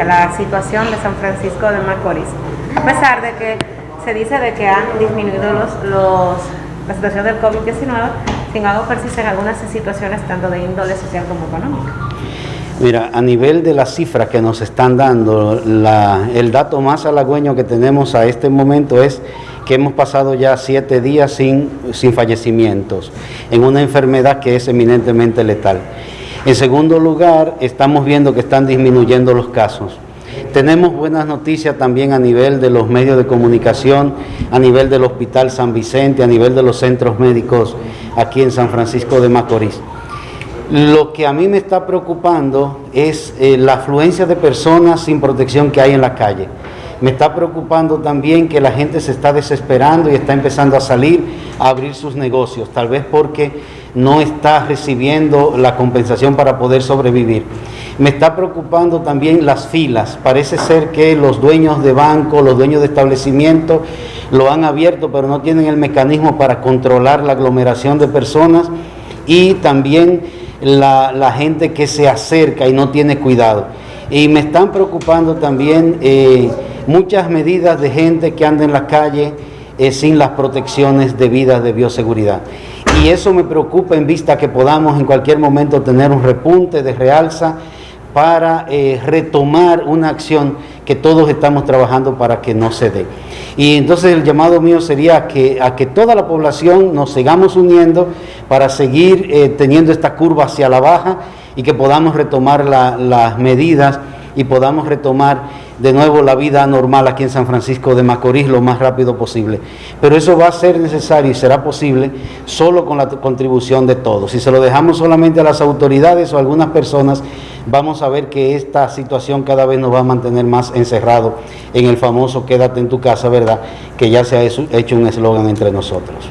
hacia la situación de San Francisco de Macorís. A pesar de que se dice de que han disminuido los, los, la situación del COVID-19, sin embargo persisten algunas situaciones tanto de índole social como económica. Mira, a nivel de las cifras que nos están dando, la, el dato más halagüeño que tenemos a este momento es que hemos pasado ya siete días sin, sin fallecimientos en una enfermedad que es eminentemente letal. En segundo lugar, estamos viendo que están disminuyendo los casos. Tenemos buenas noticias también a nivel de los medios de comunicación, a nivel del Hospital San Vicente, a nivel de los centros médicos aquí en San Francisco de Macorís. Lo que a mí me está preocupando es eh, la afluencia de personas sin protección que hay en la calle. Me está preocupando también que la gente se está desesperando y está empezando a salir a abrir sus negocios, tal vez porque no está recibiendo la compensación para poder sobrevivir. Me está preocupando también las filas. Parece ser que los dueños de banco, los dueños de establecimientos lo han abierto, pero no tienen el mecanismo para controlar la aglomeración de personas y también la, la gente que se acerca y no tiene cuidado. Y me están preocupando también eh, muchas medidas de gente que anda en la calle eh, sin las protecciones debidas de bioseguridad. Y eso me preocupa en vista que podamos en cualquier momento tener un repunte de realza para eh, retomar una acción que todos estamos trabajando para que no se dé. Y entonces el llamado mío sería que, a que toda la población nos sigamos uniendo para seguir teniendo esta curva hacia la baja y que podamos retomar la, las medidas y podamos retomar de nuevo la vida normal aquí en San Francisco de Macorís lo más rápido posible. Pero eso va a ser necesario y será posible solo con la contribución de todos. Si se lo dejamos solamente a las autoridades o a algunas personas, vamos a ver que esta situación cada vez nos va a mantener más encerrado en el famoso quédate en tu casa, ¿verdad? Que ya se ha hecho un eslogan entre nosotros.